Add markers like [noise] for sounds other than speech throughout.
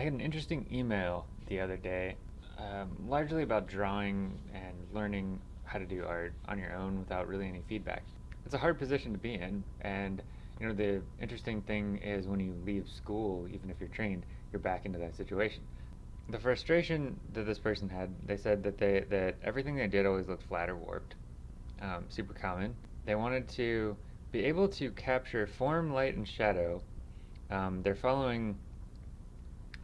I had an interesting email the other day, um, largely about drawing and learning how to do art on your own without really any feedback. It's a hard position to be in, and you know the interesting thing is when you leave school, even if you're trained, you're back into that situation. The frustration that this person had, they said that they that everything they did always looked flat or warped, um, super common. They wanted to be able to capture form, light, and shadow. Um, they're following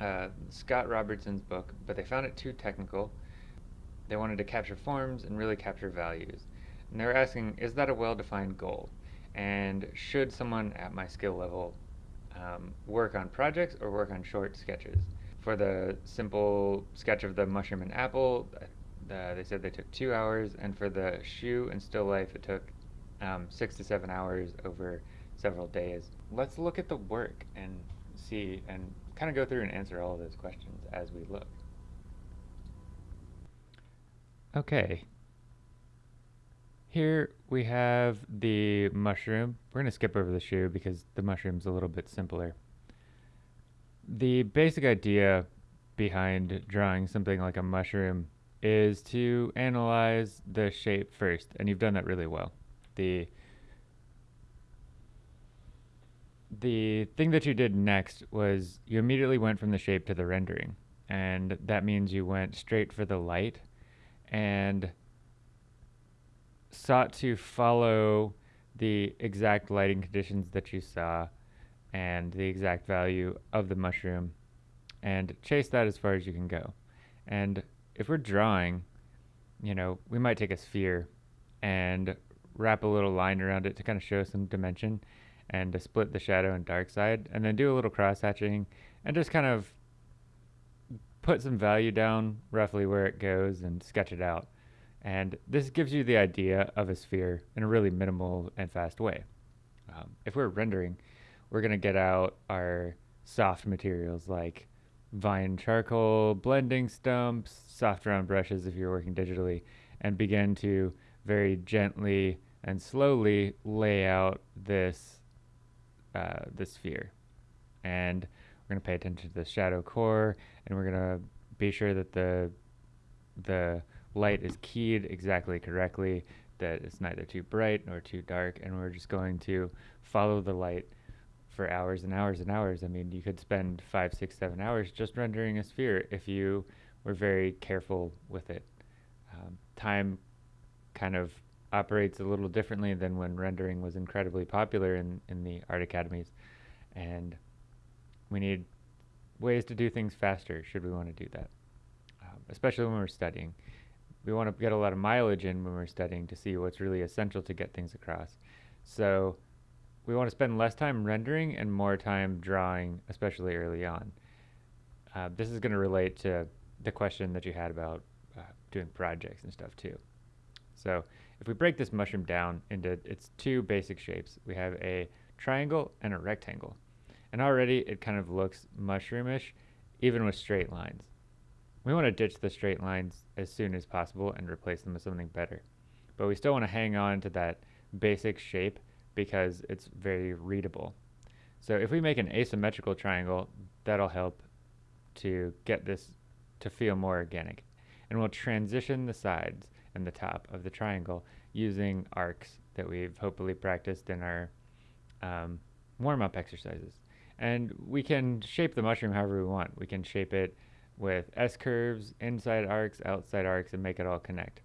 uh, Scott Robertson's book, but they found it too technical. They wanted to capture forms and really capture values. And they were asking, is that a well-defined goal? And should someone at my skill level um, work on projects or work on short sketches? For the simple sketch of the mushroom and apple, uh, they said they took two hours, and for the shoe and still life, it took um, six to seven hours over several days. Let's look at the work and see and kind of go through and answer all of those questions as we look. Okay. Here we have the mushroom. We're going to skip over the shoe because the mushroom's a little bit simpler. The basic idea behind drawing something like a mushroom is to analyze the shape first, and you've done that really well. The the thing that you did next was you immediately went from the shape to the rendering. And that means you went straight for the light and sought to follow the exact lighting conditions that you saw and the exact value of the mushroom and chase that as far as you can go. And if we're drawing, you know, we might take a sphere and wrap a little line around it to kind of show some dimension and to split the shadow and dark side, and then do a little cross hatching and just kind of put some value down roughly where it goes and sketch it out. And this gives you the idea of a sphere in a really minimal and fast way. Um, if we're rendering, we're going to get out our soft materials like vine charcoal, blending stumps, soft round brushes if you're working digitally, and begin to very gently and slowly lay out this uh, the sphere. And we're going to pay attention to the shadow core, and we're going to be sure that the the light is keyed exactly correctly, that it's neither too bright nor too dark, and we're just going to follow the light for hours and hours and hours. I mean, you could spend five, six, seven hours just rendering a sphere if you were very careful with it. Um, time kind of operates a little differently than when rendering was incredibly popular in, in the art academies. And we need ways to do things faster should we want to do that, um, especially when we're studying. We want to get a lot of mileage in when we're studying to see what's really essential to get things across. So we want to spend less time rendering and more time drawing, especially early on. Uh, this is going to relate to the question that you had about uh, doing projects and stuff too. So if we break this mushroom down into its two basic shapes, we have a triangle and a rectangle. And already it kind of looks mushroomish, even with straight lines. We want to ditch the straight lines as soon as possible and replace them with something better. But we still want to hang on to that basic shape because it's very readable. So if we make an asymmetrical triangle, that'll help to get this to feel more organic. And we'll transition the sides and the top of the triangle using arcs that we've hopefully practiced in our um, warm-up exercises. And we can shape the mushroom however we want. We can shape it with S-curves, inside arcs, outside arcs, and make it all connect.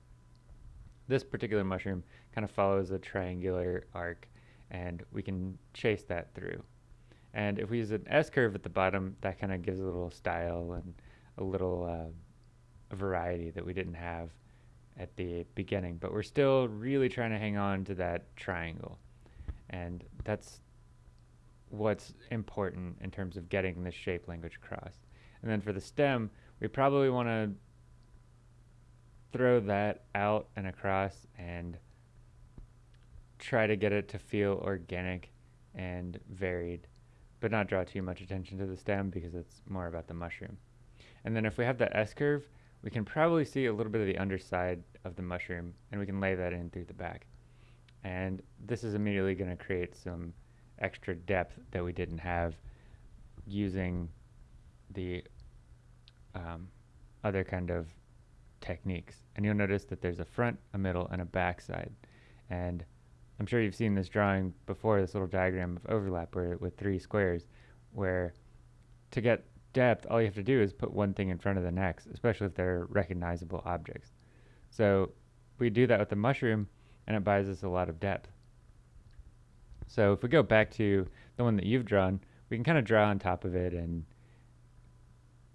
This particular mushroom kind of follows a triangular arc, and we can chase that through. And if we use an S-curve at the bottom, that kind of gives a little style and a little uh, variety that we didn't have at the beginning, but we're still really trying to hang on to that triangle. And that's what's important in terms of getting this shape language across. And then for the stem, we probably want to throw that out and across and try to get it to feel organic and varied, but not draw too much attention to the stem because it's more about the mushroom. And then if we have that S-curve, we can probably see a little bit of the underside of the mushroom and we can lay that in through the back. And this is immediately going to create some extra depth that we didn't have using the um, other kind of techniques. And you'll notice that there's a front, a middle, and a back side. And I'm sure you've seen this drawing before, this little diagram of overlap where with three squares, where to get depth, all you have to do is put one thing in front of the next, especially if they're recognizable objects. So we do that with the mushroom, and it buys us a lot of depth. So if we go back to the one that you've drawn, we can kind of draw on top of it and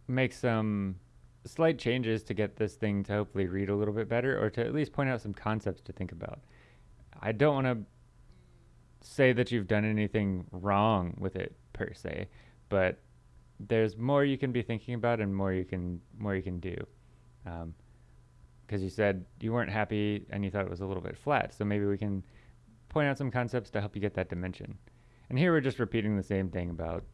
make some slight changes to get this thing to hopefully read a little bit better or to at least point out some concepts to think about. I don't want to say that you've done anything wrong with it per se, but there's more you can be thinking about and more you can more you can do. Because um, you said you weren't happy and you thought it was a little bit flat, so maybe we can point out some concepts to help you get that dimension. And here we're just repeating the same thing about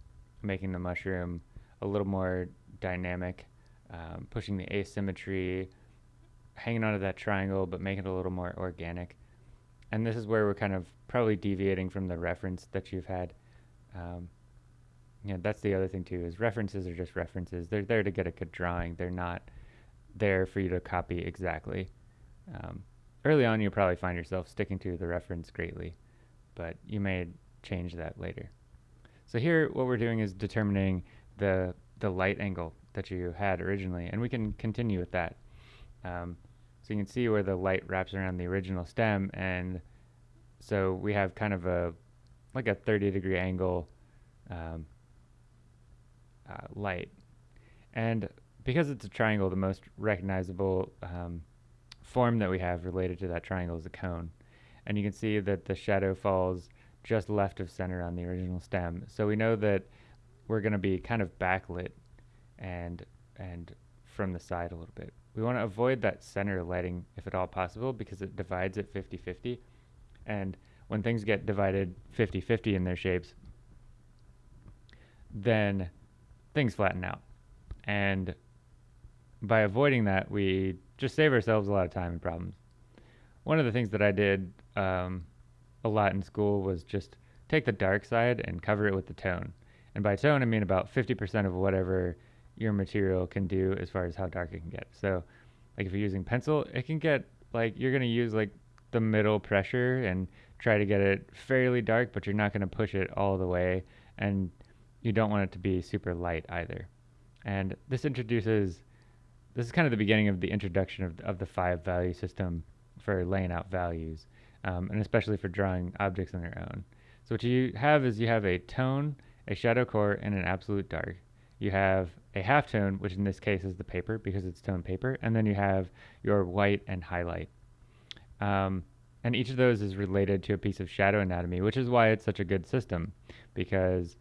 making the mushroom a little more dynamic, um, pushing the asymmetry, hanging onto that triangle, but making it a little more organic. And this is where we're kind of probably deviating from the reference that you've had. Um, yeah, that's the other thing too, is references are just references. They're there to get a good drawing. They're not there for you to copy exactly. Um, early on, you'll probably find yourself sticking to the reference greatly, but you may change that later. So here, what we're doing is determining the, the light angle that you had originally, and we can continue with that. Um, so you can see where the light wraps around the original stem, and so we have kind of a, like a 30 degree angle um, uh, light. And because it's a triangle, the most recognizable um, form that we have related to that triangle is a cone. And you can see that the shadow falls just left of center on the original stem. So we know that we're going to be kind of backlit and and from the side a little bit. We want to avoid that center lighting if at all possible because it divides it 50-50. And when things get divided 50-50 in their shapes, then things flatten out. And by avoiding that, we just save ourselves a lot of time and problems. One of the things that I did um, a lot in school was just take the dark side and cover it with the tone. And by tone, I mean about 50% of whatever your material can do as far as how dark it can get. So, like if you're using pencil, it can get like you're going to use like the middle pressure and try to get it fairly dark, but you're not going to push it all the way. And you don't want it to be super light either. And this introduces, this is kind of the beginning of the introduction of, of the five value system for laying out values, um, and especially for drawing objects on their own. So what you have is you have a tone, a shadow core, and an absolute dark. You have a halftone, which in this case is the paper because it's tone paper, and then you have your white and highlight. Um, and each of those is related to a piece of shadow anatomy, which is why it's such a good system, because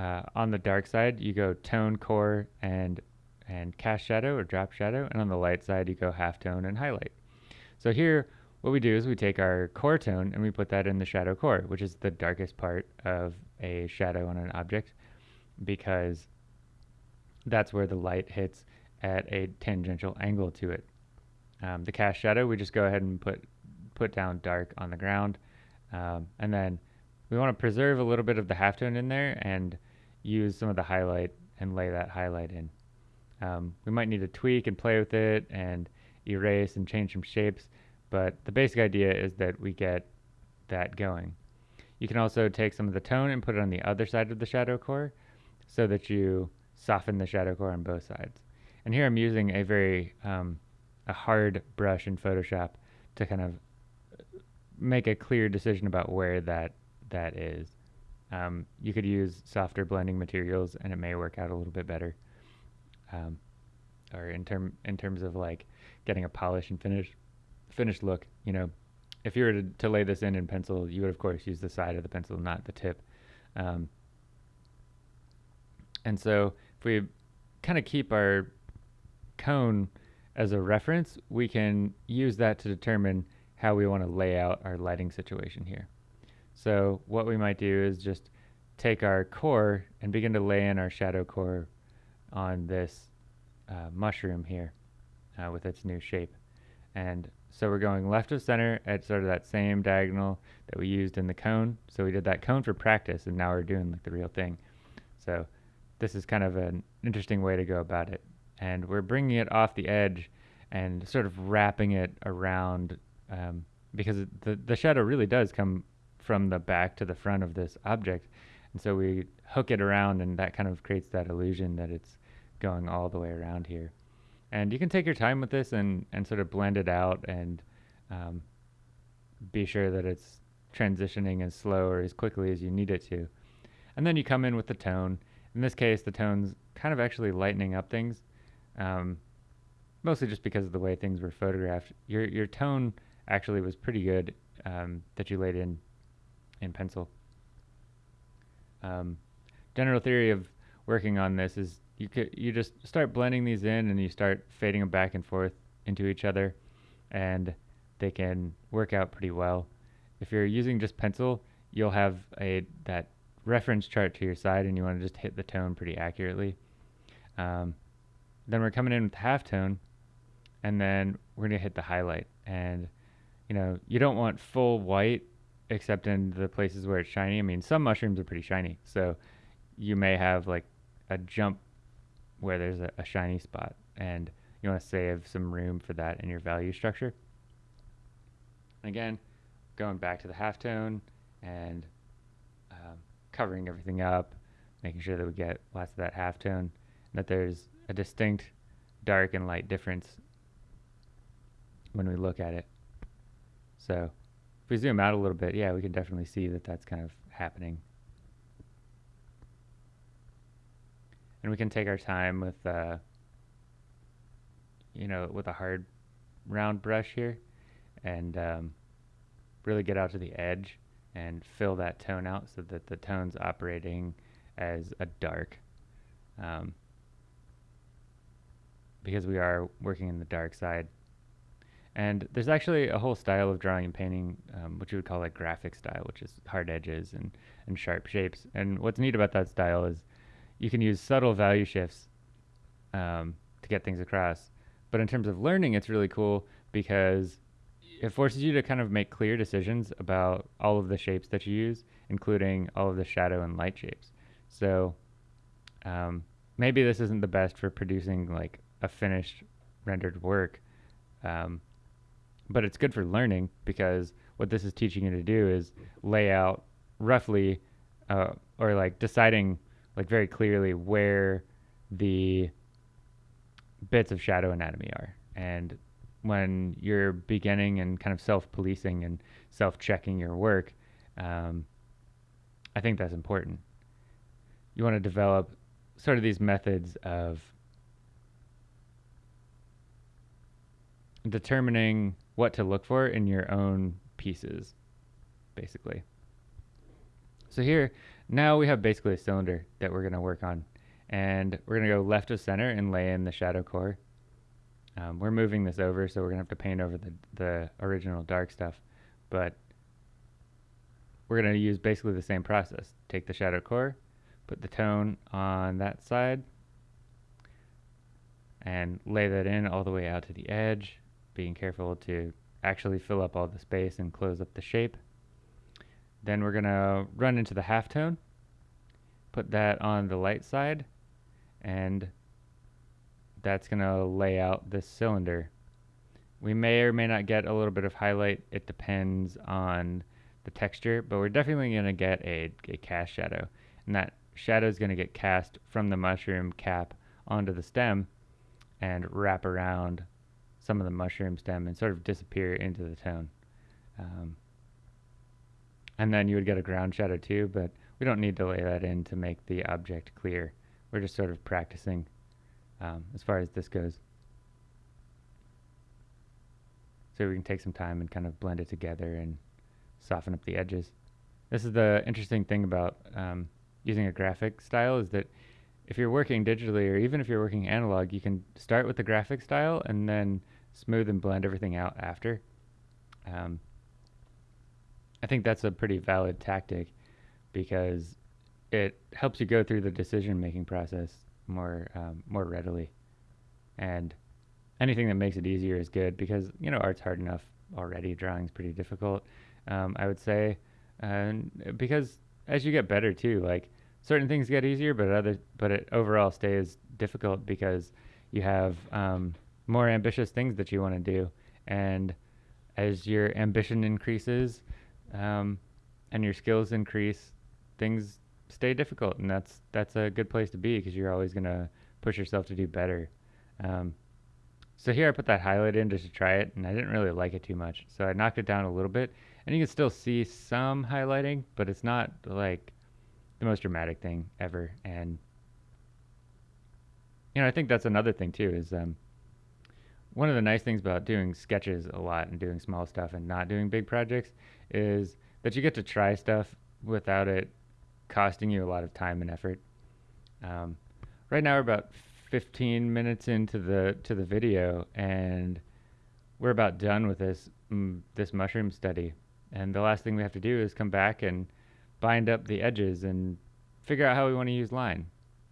uh, on the dark side, you go tone, core, and and cast shadow or drop shadow, and on the light side, you go half tone and highlight. So here, what we do is we take our core tone and we put that in the shadow core, which is the darkest part of a shadow on an object, because that's where the light hits at a tangential angle to it. Um, the cast shadow, we just go ahead and put put down dark on the ground, um, and then we want to preserve a little bit of the halftone in there and use some of the highlight and lay that highlight in. Um, we might need to tweak and play with it and erase and change some shapes, but the basic idea is that we get that going. You can also take some of the tone and put it on the other side of the shadow core so that you soften the shadow core on both sides. And here I'm using a very um, a hard brush in Photoshop to kind of make a clear decision about where that that is. Um, you could use softer blending materials and it may work out a little bit better. Um, or in term in terms of like getting a polish and finish finished look, you know, if you were to, to lay this in in pencil, you would of course use the side of the pencil, not the tip. Um, and so if we kind of keep our cone as a reference, we can use that to determine how we want to lay out our lighting situation here. So what we might do is just take our core and begin to lay in our shadow core on this uh, mushroom here uh, with its new shape. And so we're going left of center at sort of that same diagonal that we used in the cone. So we did that cone for practice and now we're doing like the real thing. So this is kind of an interesting way to go about it. and we're bringing it off the edge and sort of wrapping it around um, because the, the shadow really does come from the back to the front of this object. And so we hook it around and that kind of creates that illusion that it's going all the way around here. And you can take your time with this and, and sort of blend it out and um, be sure that it's transitioning as slow or as quickly as you need it to. And then you come in with the tone. In this case, the tone's kind of actually lightening up things, um, mostly just because of the way things were photographed. Your, your tone actually was pretty good um, that you laid in in pencil. Um, general theory of working on this is you could you just start blending these in and you start fading them back and forth into each other, and they can work out pretty well. If you're using just pencil, you'll have a that reference chart to your side, and you want to just hit the tone pretty accurately. Um, then we're coming in with half tone, and then we're gonna hit the highlight. And you know, you don't want full white except in the places where it's shiny. I mean, some mushrooms are pretty shiny, so you may have like a jump where there's a, a shiny spot, and you want to save some room for that in your value structure. Again, going back to the halftone and um, covering everything up, making sure that we get lots of that halftone, that there's a distinct dark and light difference when we look at it. So if we zoom out a little bit, yeah, we can definitely see that that's kind of happening. And we can take our time with, uh, you know, with a hard round brush here and um, really get out to the edge and fill that tone out so that the tone's operating as a dark. Um, because we are working in the dark side and there's actually a whole style of drawing and painting, um, which you would call like graphic style, which is hard edges and, and sharp shapes. And what's neat about that style is you can use subtle value shifts um, to get things across. But in terms of learning, it's really cool because it forces you to kind of make clear decisions about all of the shapes that you use, including all of the shadow and light shapes. So um, maybe this isn't the best for producing like a finished rendered work. Um, but it's good for learning because what this is teaching you to do is lay out roughly uh, or like deciding like very clearly where the bits of shadow anatomy are. And when you're beginning and kind of self-policing and self-checking your work um, i think that's important. You want to develop sort of these methods of determining what to look for in your own pieces, basically. So here, now we have basically a cylinder that we're going to work on. And we're going to go left of center and lay in the shadow core. Um, we're moving this over, so we're going to have to paint over the, the original dark stuff. But we're going to use basically the same process. Take the shadow core, put the tone on that side, and lay that in all the way out to the edge being careful to actually fill up all the space and close up the shape. Then we're going to run into the halftone, put that on the light side, and that's going to lay out this cylinder. We may or may not get a little bit of highlight. It depends on the texture, but we're definitely going to get a, a cast shadow. And that shadow is going to get cast from the mushroom cap onto the stem and wrap around some of the mushroom stem and sort of disappear into the tone. Um, and then you would get a ground shadow too, but we don't need to lay that in to make the object clear. We're just sort of practicing um, as far as this goes. So we can take some time and kind of blend it together and soften up the edges. This is the interesting thing about um, using a graphic style is that if you're working digitally or even if you're working analog, you can start with the graphic style and then smooth and blend everything out after. Um, I think that's a pretty valid tactic because it helps you go through the decision making process more um, more readily, and anything that makes it easier is good because you know art's hard enough already. Drawing's pretty difficult, um, I would say, and because as you get better too, like certain things get easier, but other but it overall stays difficult because You have um, more ambitious things that you want to do, and as your ambition increases um, and your skills increase, things stay difficult, and that's that's a good place to be because you're always gonna push yourself to do better. Um, so here I put that highlight in just to try it, and I didn't really like it too much, so I knocked it down a little bit, and you can still see some highlighting, but it's not like the most dramatic thing ever. And you know, I think that's another thing too is um, one of the nice things about doing sketches a lot and doing small stuff and not doing big projects is that you get to try stuff without it costing you a lot of time and effort. Um, right now we're about 15 minutes into the to the video and we're about done with this mm, this mushroom study. And the last thing we have to do is come back and bind up the edges and figure out how we want to use line.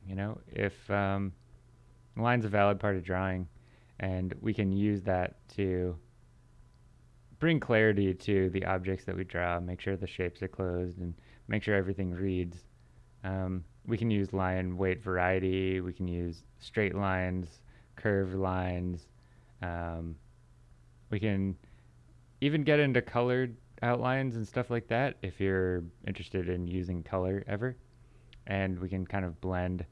You know, if um, line's a valid part of drawing, and we can use that to bring clarity to the objects that we draw, make sure the shapes are closed, and make sure everything reads. Um, we can use line weight variety. We can use straight lines, curved lines. Um, we can even get into colored outlines and stuff like that if you're interested in using color ever. And we can kind of blend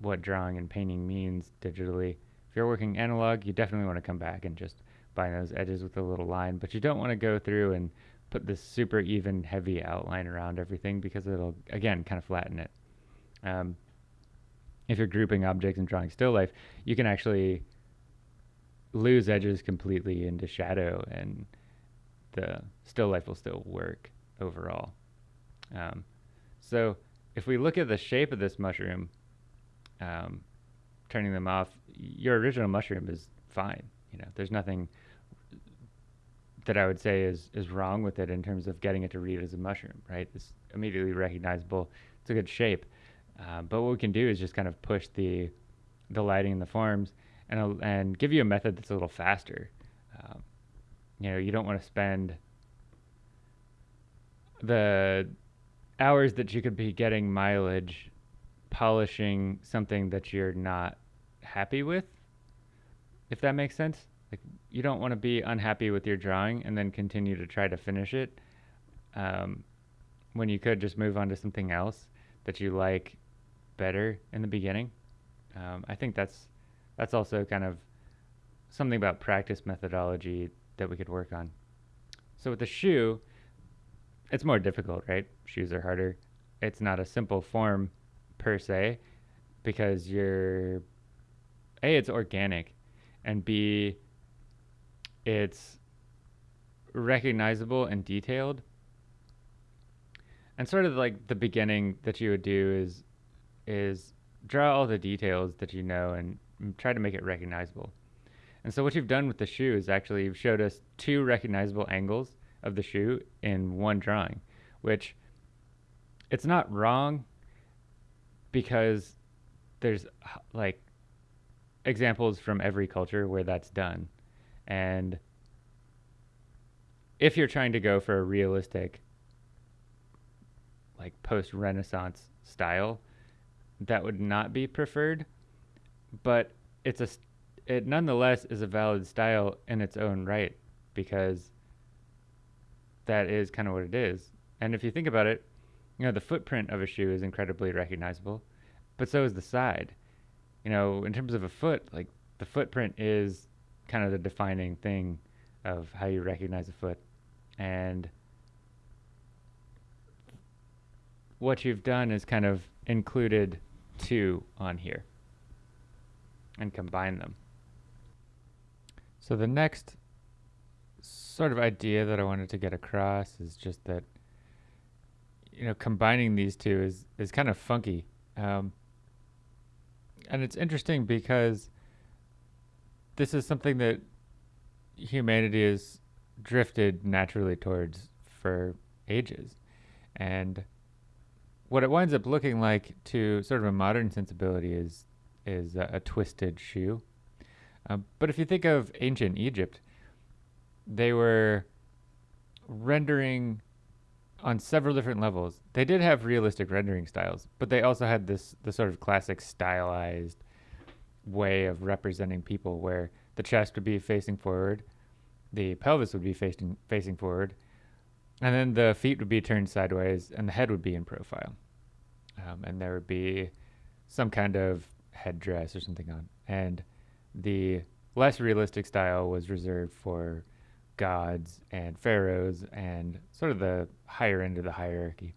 what drawing and painting means digitally. If you're working analog, you definitely want to come back and just bind those edges with a little line, but you don't want to go through and put this super even heavy outline around everything because it'll, again, kind of flatten it. Um, if you're grouping objects and drawing still life, you can actually lose edges completely into shadow and the still life will still work overall. Um, so if we look at the shape of this mushroom, um, turning them off, your original mushroom is fine. You know, there's nothing that I would say is is wrong with it in terms of getting it to read as a mushroom, right? It's immediately recognizable. It's a good shape. Uh, but what we can do is just kind of push the the lighting and the forms and and give you a method that's a little faster. Um, you know, you don't want to spend the hours that you could be getting mileage polishing something that you're not happy with, if that makes sense. Like you don't want to be unhappy with your drawing and then continue to try to finish it um, when you could just move on to something else that you like better in the beginning. Um, I think that's that's also kind of something about practice methodology that we could work on. So with the shoe, it's more difficult, right? Shoes are harder. It's not a simple form per se because you're a it's organic and b it's recognizable and detailed and sort of like the beginning that you would do is is draw all the details that you know and try to make it recognizable and so what you've done with the shoe is actually you've showed us two recognizable angles of the shoe in one drawing, which it's not wrong because there's like examples from every culture where that's done. And if you're trying to go for a realistic like post-renaissance style, that would not be preferred, but it's a it nonetheless is a valid style in its own right because that is kind of what it is. And if you think about it, you know, the footprint of a shoe is incredibly recognizable, but so is the side. You know, in terms of a foot, like the footprint is kind of the defining thing of how you recognize a foot. And what you've done is kind of included two on here and combine them. So the next sort of idea that I wanted to get across is just that you know combining these two is is kind of funky, um, and it's interesting because this is something that humanity has drifted naturally towards for ages, and what it winds up looking like to sort of a modern sensibility is is a, a twisted shoe um, but if you think of ancient Egypt, they were rendering on several different levels. They did have realistic rendering styles, but they also had this the sort of classic stylized way of representing people where the chest would be facing forward, the pelvis would be facing facing forward, and then the feet would be turned sideways, and the head would be in profile, um, and there would be some kind of headdress or something on, and the less realistic style was reserved for gods and pharaohs and sort of the higher end of the hierarchy.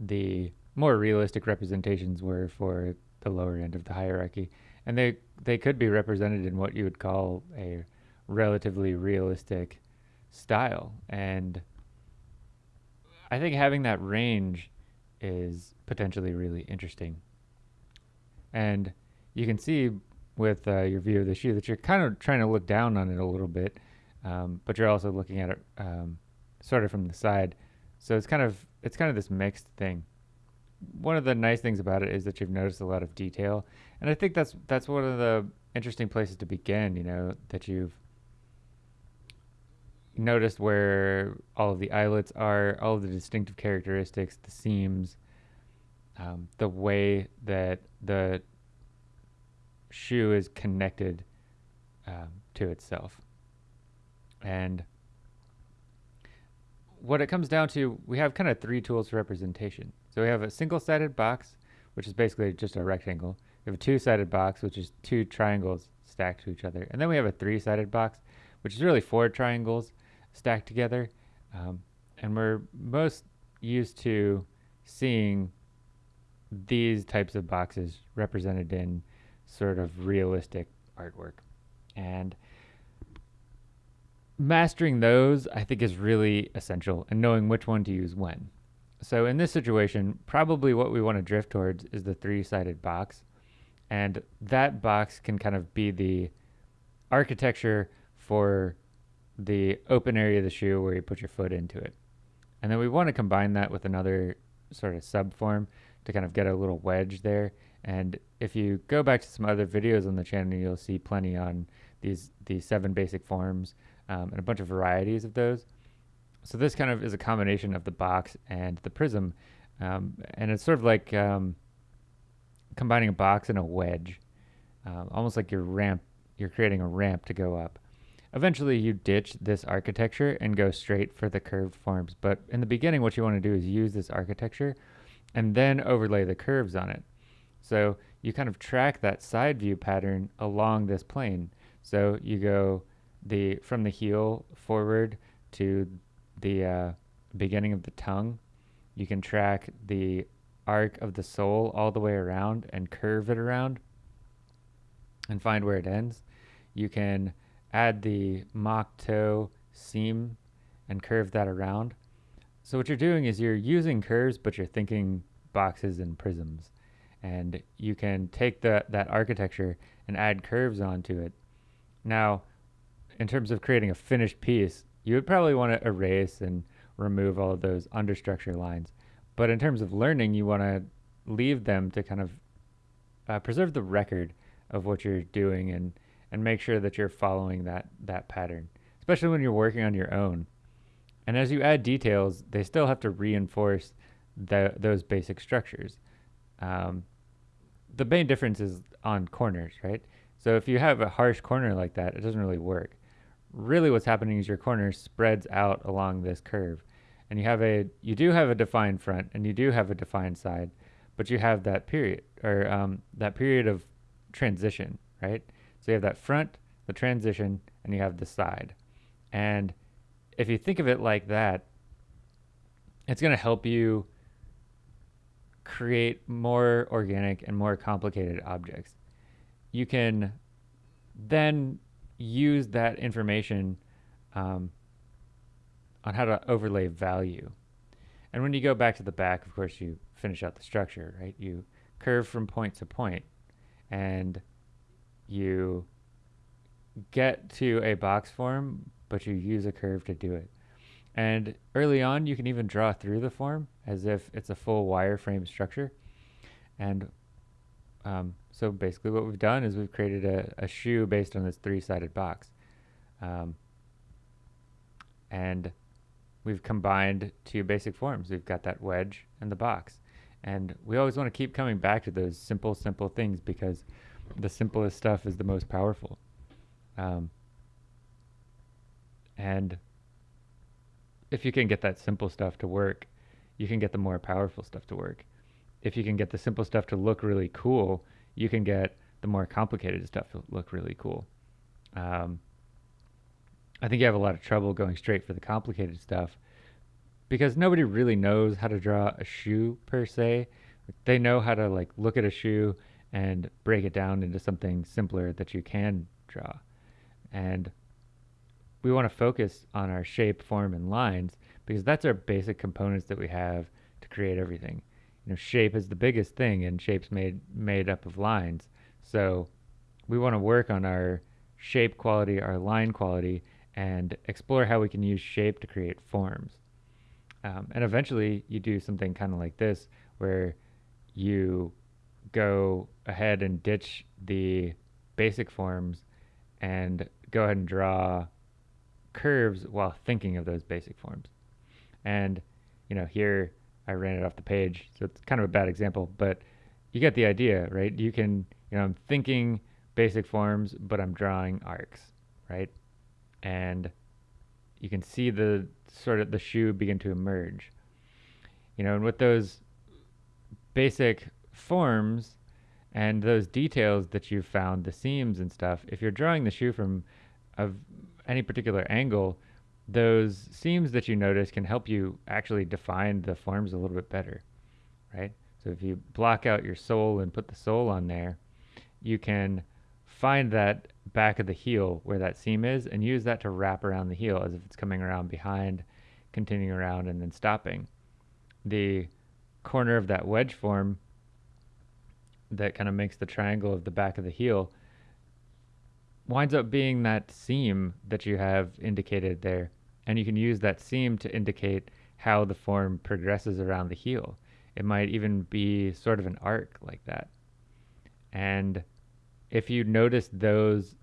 The more realistic representations were for the lower end of the hierarchy, and they they could be represented in what you would call a relatively realistic style. And I think having that range is potentially really interesting. And you can see with uh, your view of the shoe that you're kind of trying to look down on it a little bit, um, but you're also looking at it um, sort of from the side. So it's kind of it's kind of this mixed thing. One of the nice things about it is that you've noticed a lot of detail, and I think that's that's one of the interesting places to begin. You know that you've noticed where all of the eyelets are, all of the distinctive characteristics, the seams, um, the way that the shoe is connected um, to itself. And what it comes down to, we have kind of three tools for representation. So we have a single sided box, which is basically just a rectangle. We have a two sided box, which is two triangles stacked to each other. And then we have a three sided box, which is really four triangles stacked together. Um, and we're most used to seeing these types of boxes represented in sort of realistic artwork. And mastering those, I think, is really essential and knowing which one to use when. So, in this situation, probably what we want to drift towards is the three sided box. And that box can kind of be the architecture for the open area of the shoe where you put your foot into it. And then we want to combine that with another sort of subform to kind of get a little wedge there and if you go back to some other videos on the channel, you'll see plenty on these these seven basic forms um, and a bunch of varieties of those. So this kind of is a combination of the box and the prism, um, and it's sort of like um, combining a box and a wedge, uh, almost like your ramp. You're creating a ramp to go up. Eventually, you ditch this architecture and go straight for the curved forms. But in the beginning, what you want to do is use this architecture and then overlay the curves on it. So you kind of track that side view pattern along this plane. So you go the from the heel forward to the uh, beginning of the tongue. You can track the arc of the sole all the way around and curve it around and find where it ends. You can add the mock toe seam and curve that around. So what you're doing is you're using curves, but you're thinking boxes and prisms and you can take the, that architecture and add curves onto it. Now, in terms of creating a finished piece, you would probably want to erase and remove all of those understructure lines. But in terms of learning, you want to leave them to kind of uh, preserve the record of what you're doing and, and make sure that you're following that, that pattern, especially when you're working on your own. And as you add details, they still have to reinforce the, those basic structures. Um, the main difference is on corners, right? So if you have a harsh corner like that, it doesn't really work. Really what's happening is your corner spreads out along this curve. And you have a you do have a defined front and you do have a defined side, but you have that period or um, that period of transition, right? So you have that front, the transition, and you have the side. And if you think of it like that, it's going to help you create more organic and more complicated objects. You can then use that information um, on how to overlay value. And when you go back to the back, of course, you finish out the structure, right? You curve from point to point and you get to a box form, but you use a curve to do it. And early on, you can even draw through the form as if it's a full wireframe structure. And um, so basically what we've done is we've created a, a shoe based on this three-sided box. Um, and we've combined two basic forms. We've got that wedge and the box. And we always want to keep coming back to those simple, simple things because the simplest stuff is the most powerful. Um, and if you can get that simple stuff to work, you can get the more powerful stuff to work. If you can get the simple stuff to look really cool, you can get the more complicated stuff to look really cool. Um, I think you have a lot of trouble going straight for the complicated stuff because nobody really knows how to draw a shoe per se. They know how to like look at a shoe and break it down into something simpler that you can draw. And we want to focus on our shape, form, and lines because that's our basic components that we have to create everything. You know, shape is the biggest thing, and shape's made made up of lines. So we want to work on our shape quality, our line quality, and explore how we can use shape to create forms. Um, and eventually, you do something kind of like this, where you go ahead and ditch the basic forms and go ahead and draw curves while thinking of those basic forms. And, you know, here I ran it off the page, so it's kind of a bad example, but you get the idea, right? You can, you know, I'm thinking basic forms, but I'm drawing arcs, right? And you can see the sort of the shoe begin to emerge. You know, and with those basic forms and those details that you've found, the seams and stuff, if you're drawing the shoe from a any particular angle, those seams that you notice can help you actually define the forms a little bit better, right? So if you block out your sole and put the sole on there, you can find that back of the heel where that seam is and use that to wrap around the heel as if it's coming around behind, continuing around and then stopping. The corner of that wedge form that kind of makes the triangle of the back of the heel winds up being that seam that you have indicated there. And you can use that seam to indicate how the form progresses around the heel. It might even be sort of an arc like that. And if you notice those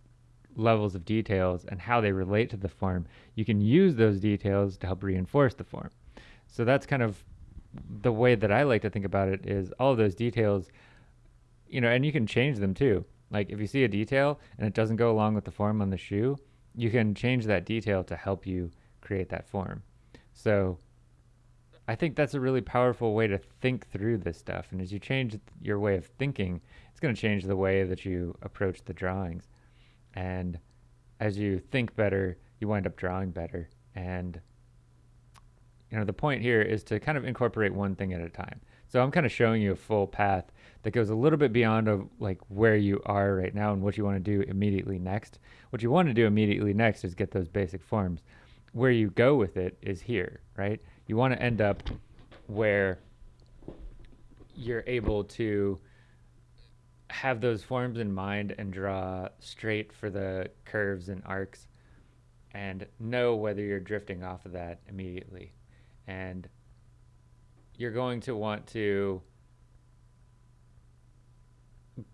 levels of details and how they relate to the form, you can use those details to help reinforce the form. So that's kind of the way that I like to think about it is all those details, you know, and you can change them too. Like if you see a detail and it doesn't go along with the form on the shoe, you can change that detail to help you create that form. So I think that's a really powerful way to think through this stuff. And as you change your way of thinking, it's going to change the way that you approach the drawings. And as you think better, you wind up drawing better. And you know, the point here is to kind of incorporate one thing at a time. So I'm kind of showing you a full path that goes a little bit beyond of like where you are right now and what you want to do immediately next. What you want to do immediately next is get those basic forms. Where you go with it is here, right? You want to end up where you're able to have those forms in mind and draw straight for the curves and arcs and know whether you're drifting off of that immediately. And you're going to want to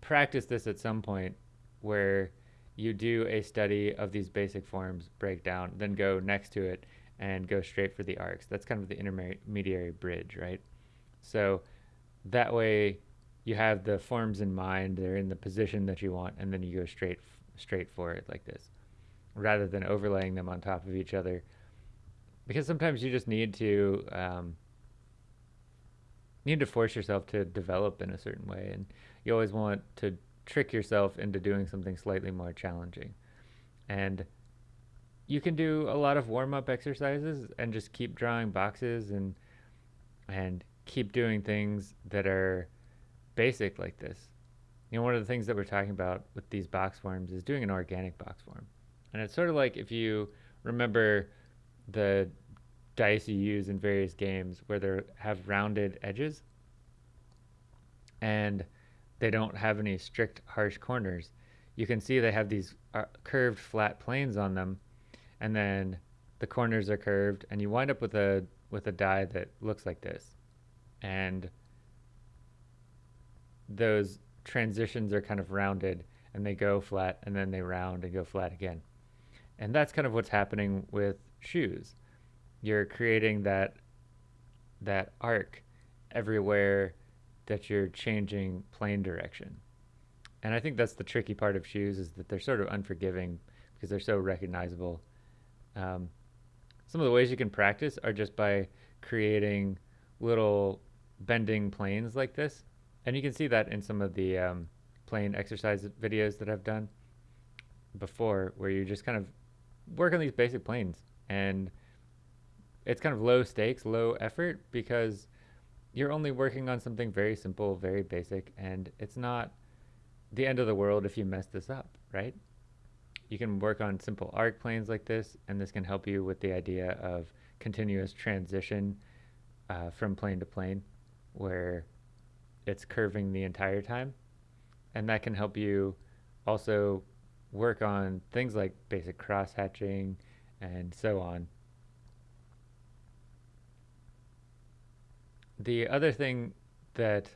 practice this at some point where you do a study of these basic forms breakdown, then go next to it and go straight for the arcs. That's kind of the intermediary bridge, right? So that way you have the forms in mind, they're in the position that you want, and then you go straight straight for it like this, rather than overlaying them on top of each other. Because sometimes you just need to um, need to force yourself to develop in a certain way and you always want to trick yourself into doing something slightly more challenging. And you can do a lot of warm-up exercises and just keep drawing boxes and and keep doing things that are basic like this. You know one of the things that we're talking about with these box forms is doing an organic box form. And it's sort of like if you remember the dice you use in various games where they have rounded edges. And they don't have any strict harsh corners. You can see they have these uh, curved flat planes on them and then the corners are curved and you wind up with a with a die that looks like this. And those transitions are kind of rounded and they go flat and then they round and go flat again. And that's kind of what's happening with shoes you're creating that that arc everywhere that you're changing plane direction. And I think that's the tricky part of shoes is that they're sort of unforgiving because they're so recognizable. Um, some of the ways you can practice are just by creating little bending planes like this. And you can see that in some of the um, plane exercise videos that I've done before where you just kind of work on these basic planes and it's kind of low stakes, low effort because you're only working on something very simple, very basic, and it's not the end of the world if you mess this up, right? You can work on simple arc planes like this, and this can help you with the idea of continuous transition uh, from plane to plane, where it's curving the entire time. And that can help you also work on things like basic cross hatching and so on. The other thing that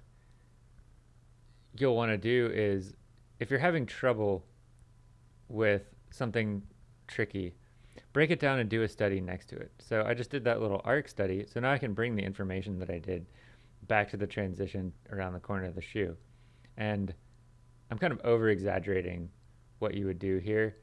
you'll want to do is if you're having trouble with something tricky, break it down and do a study next to it. So I just did that little arc study. So now I can bring the information that I did back to the transition around the corner of the shoe. And I'm kind of over exaggerating what you would do here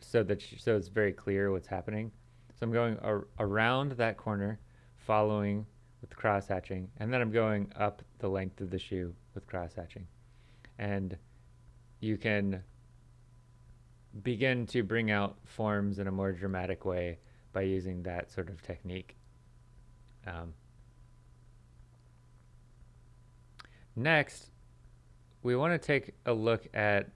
so that so it's very clear what's happening. So I'm going ar around that corner, following with cross hatching, and then I'm going up the length of the shoe with cross hatching. And you can begin to bring out forms in a more dramatic way by using that sort of technique. Um, next, we want to take a look at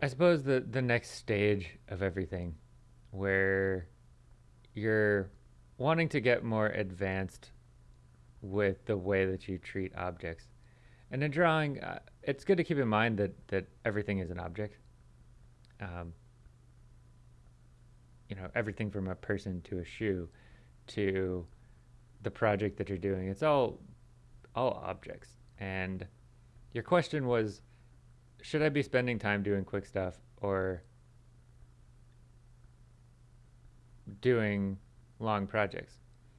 I suppose the the next stage of everything where you're wanting to get more advanced with the way that you treat objects. And in drawing, uh, it's good to keep in mind that that everything is an object. Um, you know, everything from a person to a shoe to the project that you're doing. It's all all objects. And your question was should I be spending time doing quick stuff or doing long projects?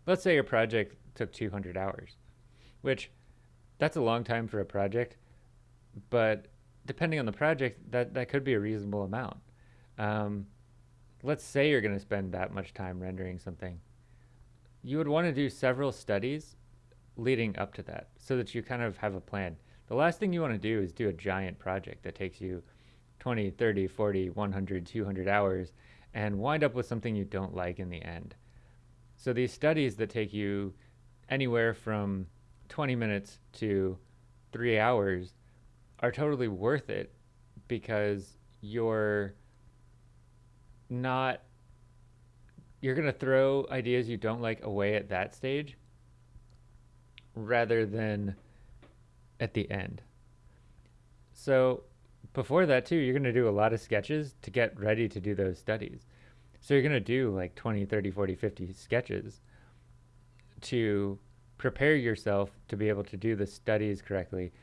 Let's say your project took 200 hours, which that's a long time for a project, but depending on the project, that, that could be a reasonable amount. Um, let's say you're going to spend that much time rendering something. You would want to do several studies leading up to that so that you kind of have a plan. The last thing you want to do is do a giant project that takes you 20, 30, 40, 100, 200 hours and wind up with something you don't like in the end. So these studies that take you anywhere from 20 minutes to three hours are totally worth it because you're not you're going to throw ideas you don't like away at that stage rather than at the end. So before that too, you're going to do a lot of sketches to get ready to do those studies. So you're going to do like 20, 30, 40, 50 sketches to prepare yourself to be able to do the studies correctly.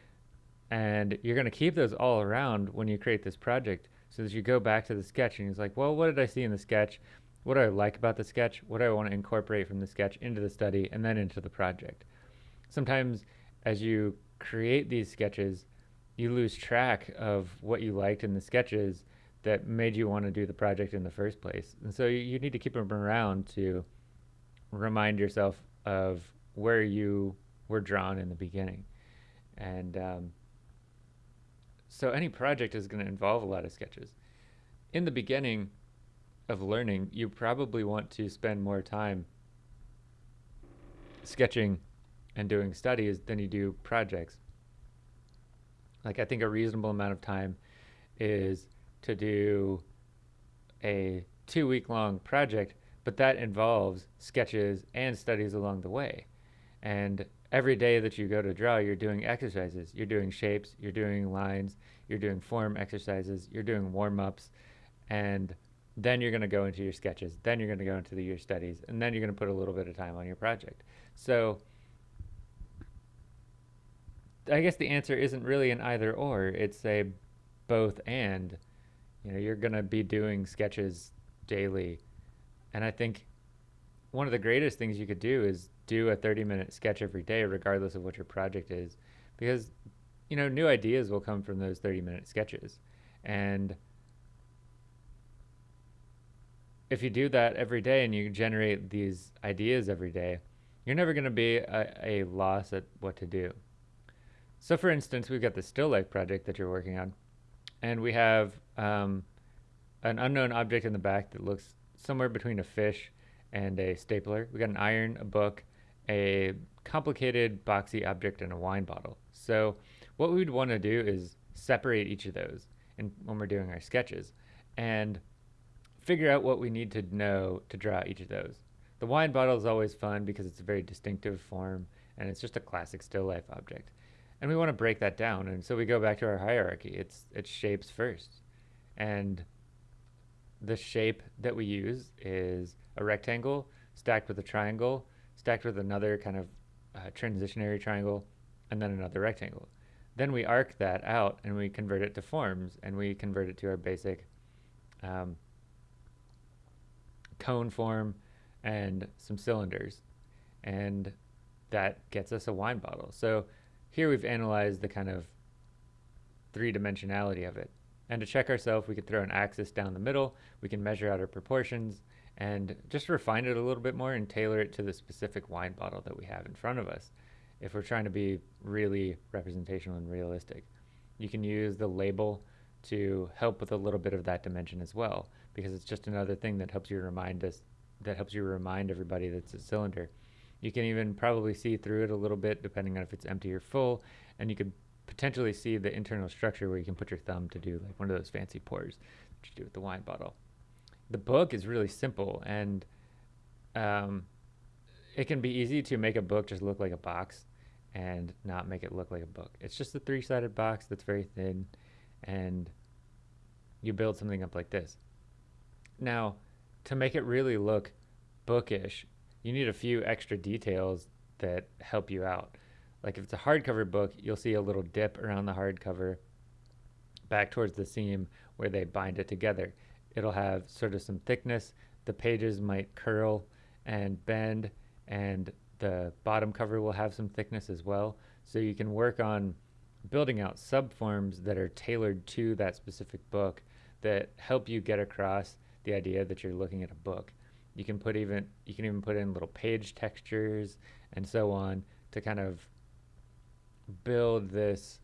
And you're going to keep those all around when you create this project so that you go back to the sketch and it's like, well, what did I see in the sketch? What do I like about the sketch? What do I want to incorporate from the sketch into the study and then into the project? Sometimes as you create these sketches, you lose track of what you liked in the sketches that made you want to do the project in the first place. And so you need to keep them around to remind yourself of where you were drawn in the beginning. And um, so any project is going to involve a lot of sketches. In the beginning of learning, you probably want to spend more time sketching and doing studies than you do projects. Like I think a reasonable amount of time is to do a two week long project, but that involves sketches and studies along the way. And every day that you go to draw, you're doing exercises. You're doing shapes, you're doing lines, you're doing form exercises, you're doing warm ups, and then you're going to go into your sketches. Then you're going to go into the, your studies, and then you're going to put a little bit of time on your project. So I guess the answer isn't really an either or. It's a both and. You know, you're going to be doing sketches daily. And I think one of the greatest things you could do is do a 30 minute sketch every day, regardless of what your project is, because, you know, new ideas will come from those 30 minute sketches. And if you do that every day and you generate these ideas every day, you're never going to be a, a, loss at what to do. So, for instance, we've got the still life project that you're working on, and we have um, an unknown object in the back that looks somewhere between a fish and a stapler. We got an iron, a book, a complicated boxy object, and a wine bottle. So, what we'd want to do is separate each of those in, when we're doing our sketches and figure out what we need to know to draw each of those. The wine bottle is always fun because it's a very distinctive form and it's just a classic still life object. And we want to break that down. And so we go back to our hierarchy. It's it's shapes first. And the shape that we use is a rectangle stacked with a triangle, stacked with another kind of uh, transitionary triangle, and then another rectangle. Then we arc that out and we convert it to forms and we convert it to our basic um, cone form and some cylinders. And that gets us a wine bottle. So here we've analyzed the kind of three dimensionality of it. And to check ourselves, we could throw an axis down the middle. We can measure out our proportions and just refine it a little bit more and tailor it to the specific wine bottle that we have in front of us if we're trying to be really representational and realistic. You can use the label to help with a little bit of that dimension as well because it's just another thing that helps you remind us that helps you remind everybody that it's a cylinder. You can even probably see through it a little bit depending on if it's empty or full and you could potentially see the internal structure where you can put your thumb to do like one of those fancy pours that you do with the wine bottle. The book is really simple and um, it can be easy to make a book just look like a box and not make it look like a book. It's just a three sided box that's very thin and you build something up like this. Now, to make it really look bookish, you need a few extra details that help you out. Like if it's a hardcover book, you'll see a little dip around the hardcover back towards the seam where they bind it together. It'll have sort of some thickness. The pages might curl and bend, and the bottom cover will have some thickness as well. So you can work on building out subforms that are tailored to that specific book that help you get across the idea that you're looking at a book. You can put even you can even put in little page textures and so on to kind of build this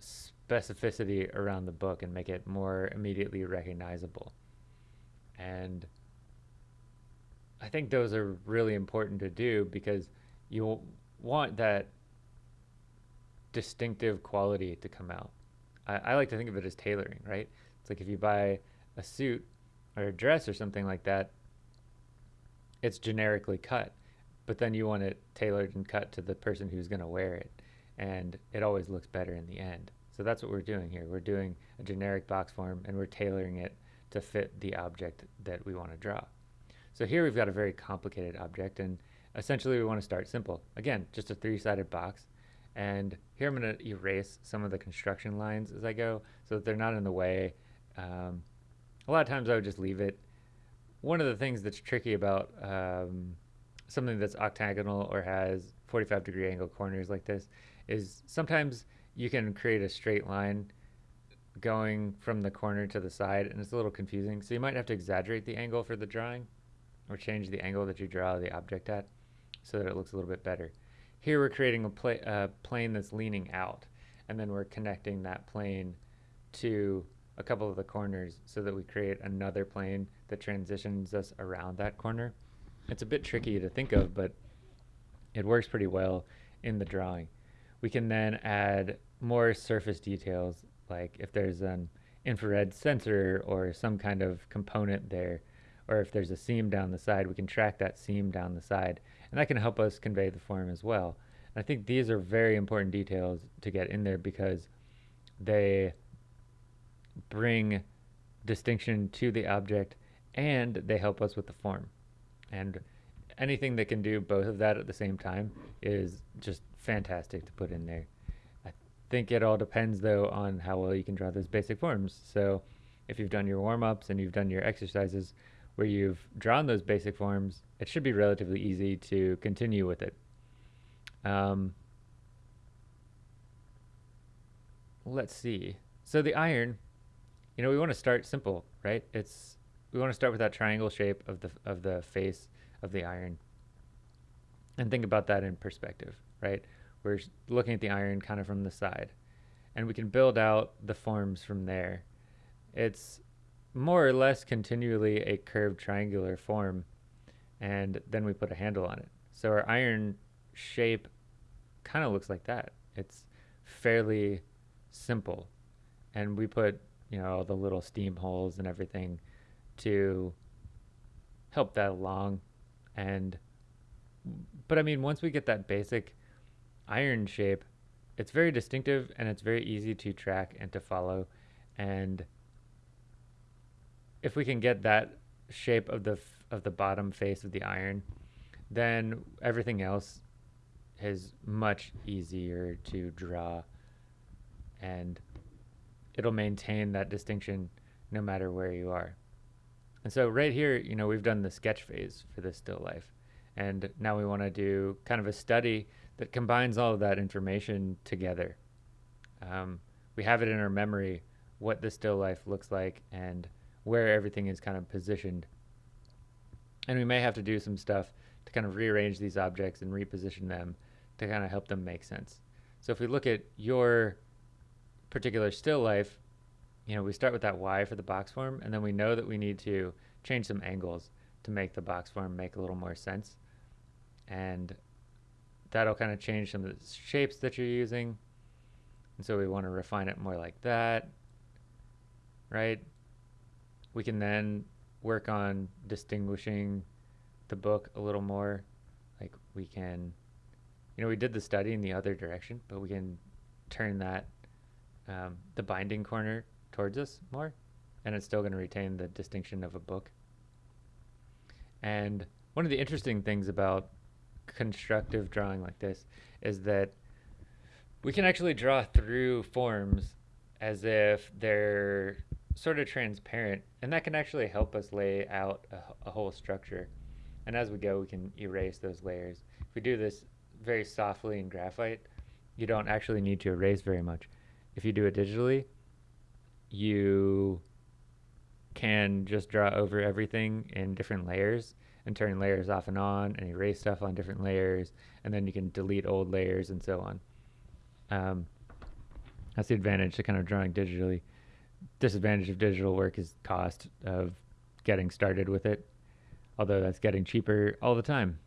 specificity around the book and make it more immediately recognizable. And I think those are really important to do because you want that distinctive quality to come out. I, I, like to think of it as tailoring, right? It's like if you buy a suit or a dress or something like that, it's generically cut, but then you want it tailored and cut to the person who's going to wear it and it always looks better in the end. So that's what we're doing here. We're doing a generic box form and we're tailoring it to fit the object that we want to draw. So here we've got a very complicated object and essentially we want to start simple. Again, just a three-sided box. And here I'm going to erase some of the construction lines as I go so that they're not in the way. Um, a lot of times I would just leave it. One of the things that's tricky about um, something that's octagonal or has 45 degree angle corners like this is sometimes you can create a straight line going from the corner to the side and it's a little confusing. So you might have to exaggerate the angle for the drawing or change the angle that you draw the object at so that it looks a little bit better. Here we're creating a pla plane that's leaning out and then we're connecting that plane to a couple of the corners so that we create another plane that transitions us around that corner. It's a bit tricky to think of, but it works pretty well in the drawing. We can then add more surface details, like if there's an infrared sensor or some kind of component there, or if there's a seam down the side, we can track that seam down the side, and that can help us convey the form as well. And I think these are very important details to get in there because they bring distinction to the object and they help us with the form. And anything that can do both of that at the same time is just fantastic to put in there. I think it all depends though on how well you can draw those basic forms. So if you've done your warm-ups and you've done your exercises, where you've drawn those basic forms, it should be relatively easy to continue with it. Um, let's see. So the iron, you know, we want to start simple, right? It's we want to start with that triangle shape of the of the face of the iron, and think about that in perspective, right? We're looking at the iron kind of from the side, and we can build out the forms from there. It's more or less continually a curved triangular form, and then we put a handle on it. So our iron shape kind of looks like that. It's fairly simple. And we put, you know, all the little steam holes and everything to help that along. And, but I mean, once we get that basic iron shape, it's very distinctive and it's very easy to track and to follow. And if we can get that shape of the of the bottom face of the iron, then everything else is much easier to draw and it'll maintain that distinction no matter where you are. And so right here, you know, we've done the sketch phase for this still life. And now we want to do kind of a study that combines all of that information together. Um, we have it in our memory what the still life looks like and where everything is kind of positioned. And we may have to do some stuff to kind of rearrange these objects and reposition them to kind of help them make sense. So if we look at your particular still life, you know, we start with that Y for the box form, and then we know that we need to change some angles to make the box form make a little more sense. And that'll kind of change some of the shapes that you're using. And so we want to refine it more like that, right? We can then work on distinguishing the book a little more. Like we can, you know, we did the study in the other direction, but we can turn that um, the binding corner towards us more, and it's still going to retain the distinction of a book. And one of the interesting things about constructive drawing like this is that we can actually draw through forms as if they're sort of transparent, and that can actually help us lay out a, a whole structure. And as we go, we can erase those layers. If we do this very softly in graphite, you don't actually need to erase very much if you do it digitally, you can just draw over everything in different layers and turn layers off and on and erase stuff on different layers and then you can delete old layers and so on. Um, that's the advantage to kind of drawing digitally. Disadvantage of digital work is cost of getting started with it, although that's getting cheaper all the time.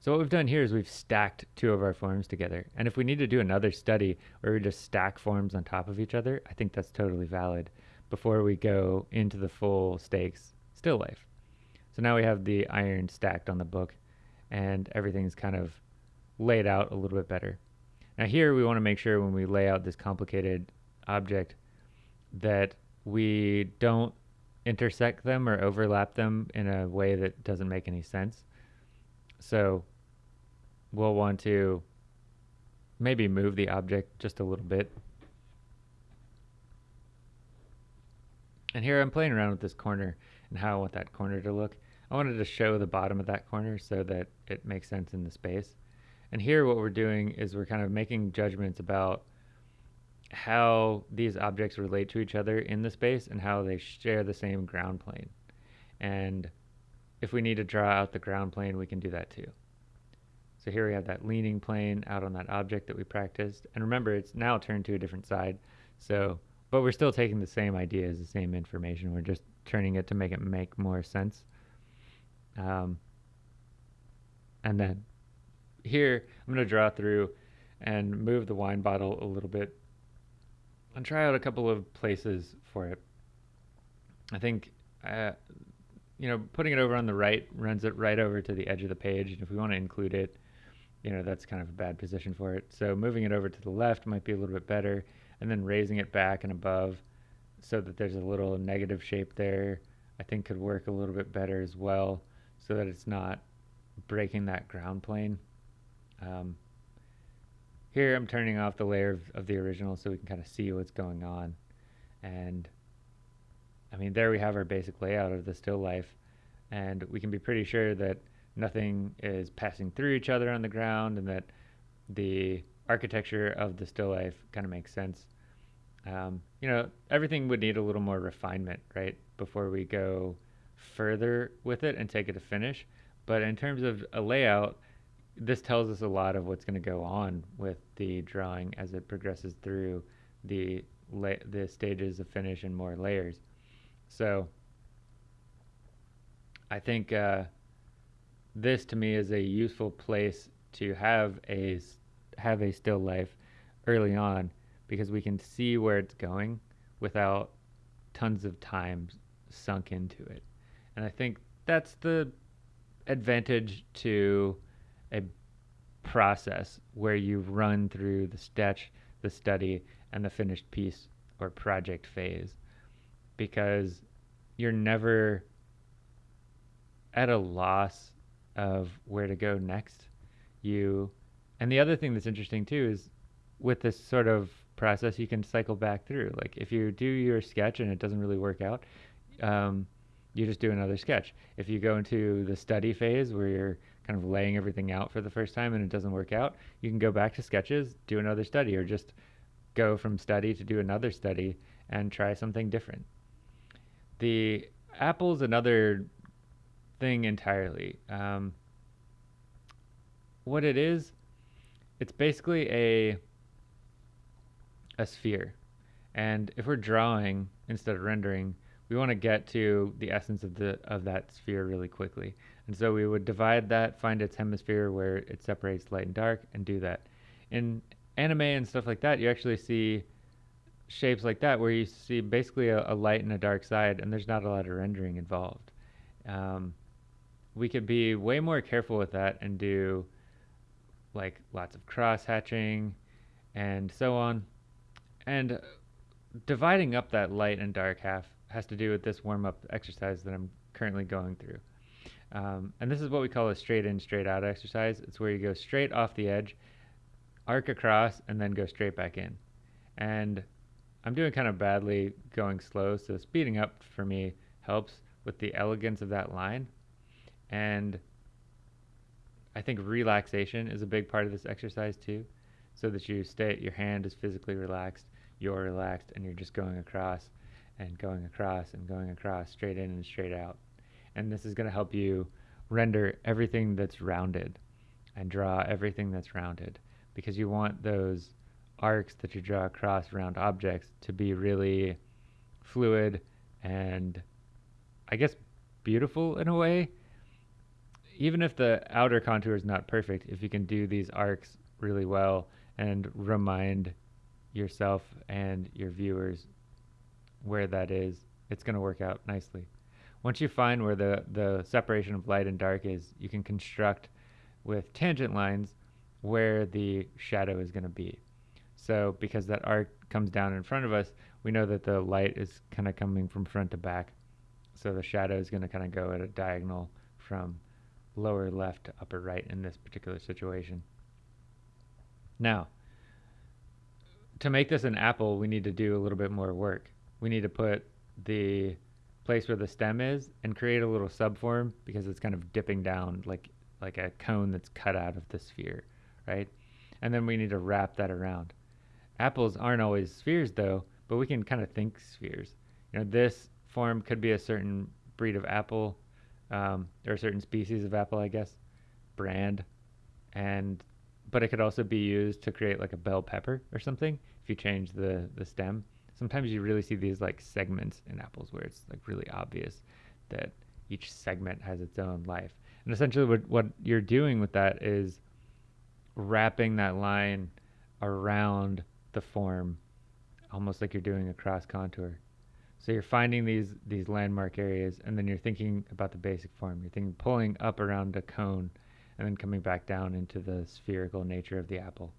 So what we've done here is we've stacked two of our forms together. And if we need to do another study where we just stack forms on top of each other, I think that's totally valid before we go into the full stakes still life. So now we have the iron stacked on the book and everything's kind of laid out a little bit better. Now here we want to make sure when we lay out this complicated object that we don't intersect them or overlap them in a way that doesn't make any sense. So we'll want to maybe move the object just a little bit. And here I'm playing around with this corner and how I want that corner to look. I wanted to show the bottom of that corner so that it makes sense in the space. And here what we're doing is we're kind of making judgments about how these objects relate to each other in the space and how they share the same ground plane. And if we need to draw out the ground plane, we can do that too. So here we have that leaning plane out on that object that we practiced. And remember, it's now turned to a different side. So, but we're still taking the same ideas, the same information. We're just turning it to make it make more sense. Um, and then here, I'm going to draw through and move the wine bottle a little bit and try out a couple of places for it. I think, uh, you know, putting it over on the right runs it right over to the edge of the page. And if we want to include it, you know, that's kind of a bad position for it. So moving it over to the left might be a little bit better, and then raising it back and above so that there's a little negative shape there, I think could work a little bit better as well, so that it's not breaking that ground plane. Um, here I'm turning off the layer of, of the original so we can kind of see what's going on. And I mean, there we have our basic layout of the still life. and we can be pretty sure that nothing is passing through each other on the ground and that the architecture of the still life kind of makes sense. Um, you know, everything would need a little more refinement, right, before we go further with it and take it to finish. But in terms of a layout, this tells us a lot of what's going to go on with the drawing as it progresses through the the stages of finish and more layers. So I think uh, this to me is a useful place to have a have a still life early on because we can see where it's going without tons of time sunk into it. And I think that's the advantage to a process where you run through the sketch, the study, and the finished piece or project phase because you're never at a loss of where to go next. You and the other thing that's interesting too is with this sort of process you can cycle back through. Like if you do your sketch and it doesn't really work out, um, you just do another sketch. If you go into the study phase where you're kind of laying everything out for the first time and it doesn't work out, you can go back to sketches, do another study, or just go from study to do another study and try something different. The apple's another thing entirely. Um, what it is, it's basically a a sphere. And if we're drawing instead of rendering, we want to get to the essence of the of that sphere really quickly. And so we would divide that, find its hemisphere where it separates light and dark, and do that. In anime and stuff like that, you actually see shapes like that where you see basically a, a light and a dark side, and there's not a lot of rendering involved. Um, we could be way more careful with that and do like lots of cross hatching and so on. And dividing up that light and dark half has to do with this warm up exercise that I'm currently going through. Um, and this is what we call a straight in, straight out exercise. It's where you go straight off the edge, arc across, and then go straight back in. And I'm doing kind of badly going slow, so speeding up for me helps with the elegance of that line. And I think relaxation is a big part of this exercise too, so that you stay, your hand is physically relaxed, you're relaxed, and you're just going across and going across and going across, straight in and straight out. And this is going to help you render everything that's rounded and draw everything that's rounded because you want those arcs that you draw across round objects to be really fluid and I guess beautiful in a way. Even if the outer contour is not perfect, if you can do these arcs really well and remind yourself and your viewers where that is, it's going to work out nicely. Once you find where the, the separation of light and dark is, you can construct with tangent lines where the shadow is going to be. So because that arc comes down in front of us, we know that the light is kind of coming from front to back. So the shadow is going to kind of go at a diagonal from lower left to upper right in this particular situation. Now, to make this an apple, we need to do a little bit more work we need to put the place where the stem is and create a little subform because it's kind of dipping down like like a cone that's cut out of the sphere, right? And then we need to wrap that around. Apples aren't always spheres though, but we can kind of think spheres. You know, this form could be a certain breed of apple, um, or a certain species of apple, I guess, brand, and but it could also be used to create like a bell pepper or something if you change the the stem sometimes you really see these like segments in apples where it's like really obvious that each segment has its own life. And essentially, what, what you're doing with that is wrapping that line around the form, almost like you're doing a cross contour. So you're finding these these landmark areas, and then you're thinking about the basic form. You're thinking pulling up around a cone, and then coming back down into the spherical nature of the apple,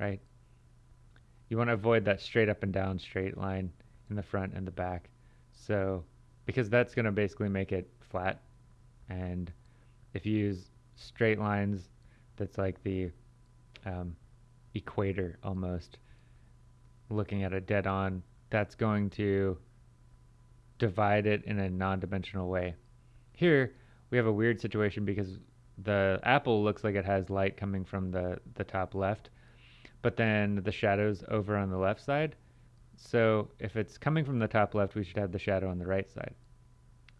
right? You want to avoid that straight up and down straight line in the front and the back. So, because that's going to basically make it flat. And if you use straight lines, that's like the um, equator almost, looking at it dead on, that's going to divide it in a non dimensional way. Here, we have a weird situation because the apple looks like it has light coming from the, the top left, but then the shadow's over on the left side. So if it's coming from the top left, we should have the shadow on the right side.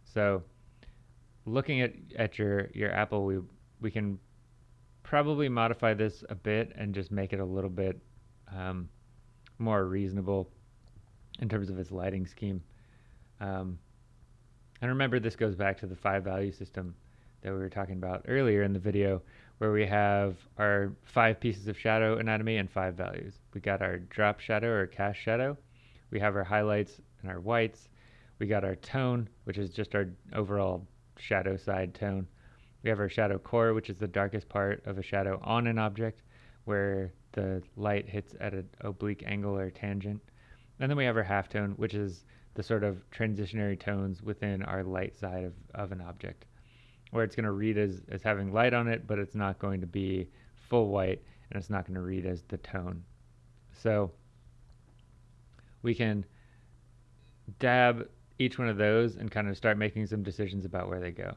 So looking at, at your, your apple, we, we can probably modify this a bit and just make it a little bit um, more reasonable in terms of its lighting scheme. Um, and remember, this goes back to the five value system that we were talking about earlier in the video, where we have our five pieces of shadow anatomy and five values. We got our drop shadow or cast shadow. We have our highlights and our whites. We got our tone, which is just our overall shadow side tone. We have our shadow core, which is the darkest part of a shadow on an object, where the light hits at an oblique angle or tangent. And then we have our halftone, which is the sort of transitionary tones within our light side of, of an object, where it's going to read as, as having light on it, but it's not going to be full white, and it's not going to read as the tone. So we can dab each one of those and kind of start making some decisions about where they go.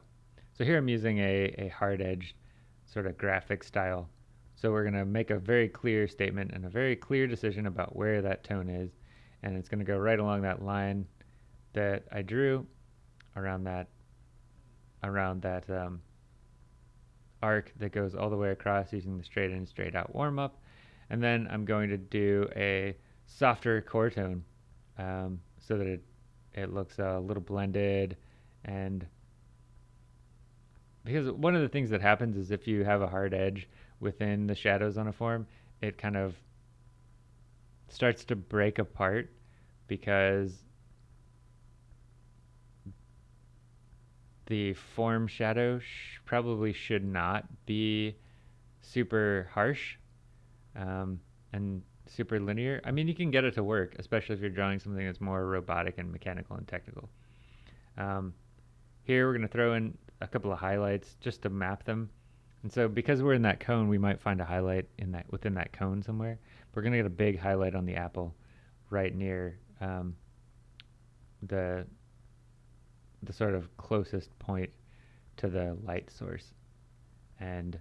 So here I'm using a, a hard edge sort of graphic style. So we're going to make a very clear statement and a very clear decision about where that tone is. And it's going to go right along that line that I drew around that around that um, arc that goes all the way across using the straight in, straight out warm up. And then I'm going to do a softer core tone um, so that it, it looks a little blended and because one of the things that happens is if you have a hard edge within the shadows on a form, it kind of starts to break apart because the form shadow sh probably should not be super harsh um, and super linear. I mean, you can get it to work, especially if you're drawing something that's more robotic and mechanical and technical. Um, here we're going to throw in a couple of highlights just to map them. And so because we're in that cone, we might find a highlight in that within that cone somewhere. We're going to get a big highlight on the apple right near um, the the sort of closest point to the light source. And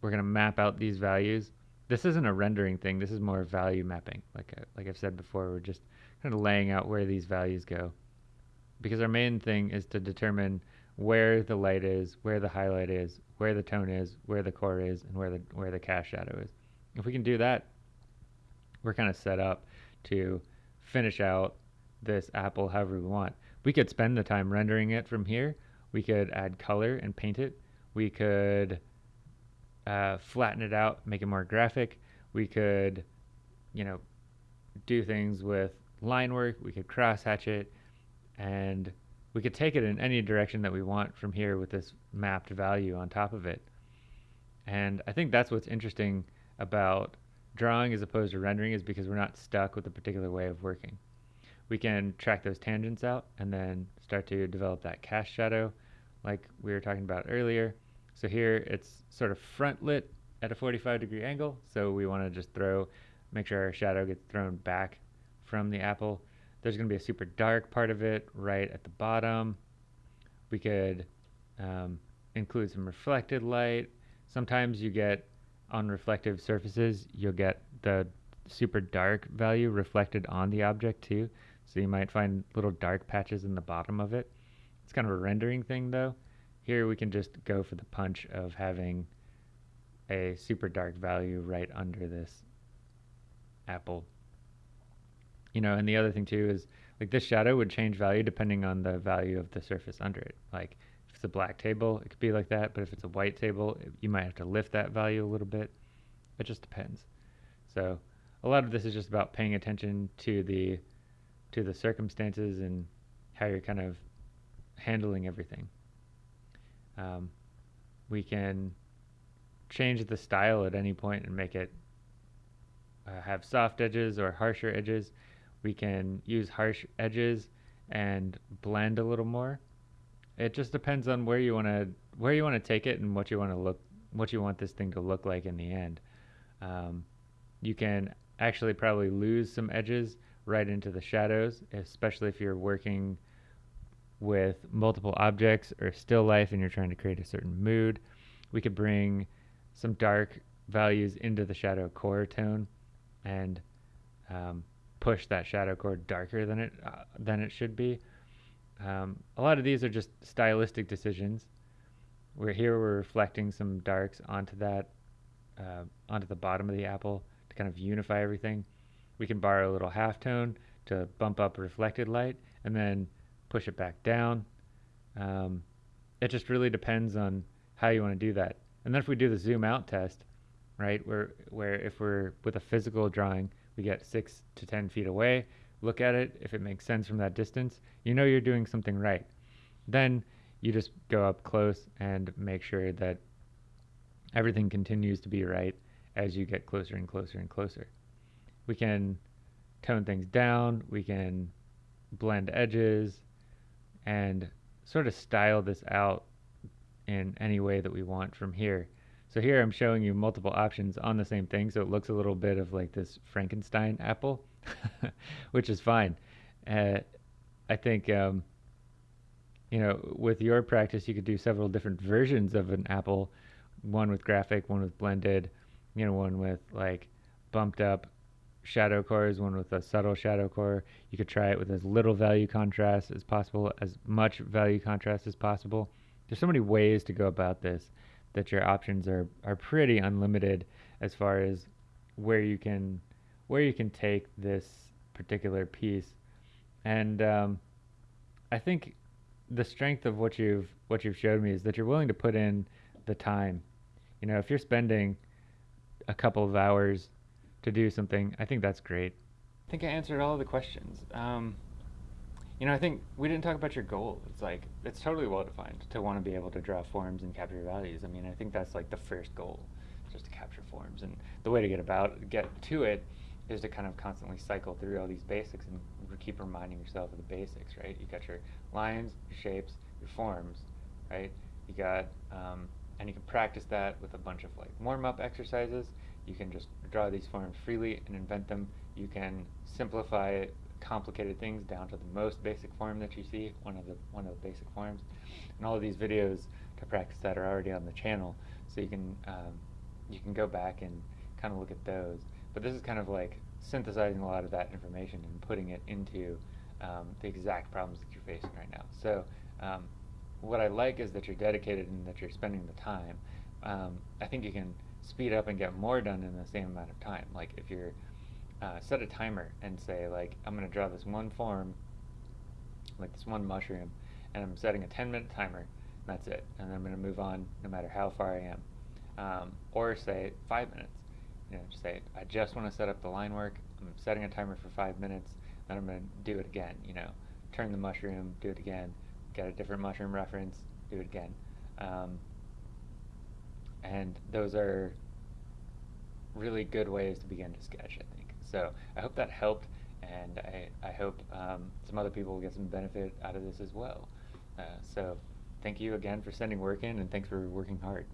we're going to map out these values. This isn't a rendering thing. This is more value mapping. Like, uh, like I've said before, we're just kind of laying out where these values go. Because our main thing is to determine where the light is, where the highlight is, where the tone is, where the core is, and where the where the cast shadow is. If we can do that, we're kind of set up to finish out this apple however we want. We could spend the time rendering it from here. We could add color and paint it. We could uh, flatten it out, make it more graphic. We could, you know, do things with line work. We could cross hatch it and we could take it in any direction that we want from here with this mapped value on top of it. And I think that's what's interesting about drawing as opposed to rendering is because we're not stuck with a particular way of working. We can track those tangents out and then start to develop that cast shadow like we were talking about earlier. So here it's sort of front lit at a 45 degree angle. So we want to just throw, make sure our shadow gets thrown back from the apple there's going to be a super dark part of it right at the bottom. We could um, include some reflected light. Sometimes you get on reflective surfaces, you'll get the super dark value reflected on the object too. So you might find little dark patches in the bottom of it. It's kind of a rendering thing though. Here we can just go for the punch of having a super dark value right under this apple you know, and the other thing too is like this shadow would change value depending on the value of the surface under it. Like if it's a black table, it could be like that, but if it's a white table, you might have to lift that value a little bit. It just depends. So a lot of this is just about paying attention to the to the circumstances and how you're kind of handling everything. Um, we can change the style at any point and make it uh, have soft edges or harsher edges. We can use harsh edges and blend a little more. It just depends on where you want to where you want to take it and what you want to look what you want this thing to look like in the end. Um, you can actually probably lose some edges right into the shadows, especially if you're working with multiple objects or still life and you're trying to create a certain mood. We could bring some dark values into the shadow core tone and um, push that shadow core darker than it uh, than it should be. Um, a lot of these are just stylistic decisions. We're here we're reflecting some darks onto that uh, onto the bottom of the apple to kind of unify everything. We can borrow a little halftone to bump up reflected light and then push it back down. Um, it just really depends on how you want to do that. And then if we do the zoom out test, right, where where if we're with a physical drawing, we get six to ten feet away, look at it, if it makes sense from that distance, you know you're doing something right. Then you just go up close and make sure that everything continues to be right as you get closer and closer and closer. We can tone things down, we can blend edges, and sort of style this out in any way that we want from here. So here I'm showing you multiple options on the same thing, so it looks a little bit of like this Frankenstein apple, [laughs] which is fine. Uh, I think, um, you know, with your practice, you could do several different versions of an apple, one with graphic, one with blended, you know, one with like bumped up shadow cores, one with a subtle shadow core. You could try it with as little value contrast as possible, as much value contrast as possible. There's so many ways to go about this that your options are, are pretty unlimited as far as where you can where you can take this particular piece. And um, I think the strength of what you've what you've showed me is that you're willing to put in the time. You know, if you're spending a couple of hours to do something, I think that's great. I think I answered all the questions. Um, you know, I think we didn't talk about your goal. It's like, it's totally well defined to want to be able to draw forms and capture values. I mean, I think that's like the first goal, just to capture forms. And the way to get about, get to it is to kind of constantly cycle through all these basics and keep reminding yourself of the basics, right? You got your lines, your shapes, your forms, right? You got, um, and you can practice that with a bunch of like warm-up exercises you can just draw these forms freely and invent them. You can simplify complicated things down to the most basic form that you see, one of the one of the basic forms. And all of these videos to practice that are already on the channel, so you can um, you can go back and kind of look at those. But this is kind of like synthesizing a lot of that information and putting it into um, the exact problems that you're facing right now. So um, what I like is that you're dedicated and that you're spending the time. Um, I think you can speed up and get more done in the same amount of time. Like if you're uh, set a timer and say like I'm gonna draw this one form, like this one mushroom, and I'm setting a 10 minute timer. that's it, and then I'm gonna move on no matter how far I am. Um, or say five minutes. You know, just say I just want to set up the line work. I'm setting a timer for five minutes. Then I'm gonna do it again. You know, turn the mushroom, do it again. Get a different mushroom reference, do it again. Um, and those are really good ways to begin to sketch, I think. So I hope that helped, and I, I hope um, some other people will get some benefit out of this as well. Uh, so thank you again for sending work in, and thanks for working hard.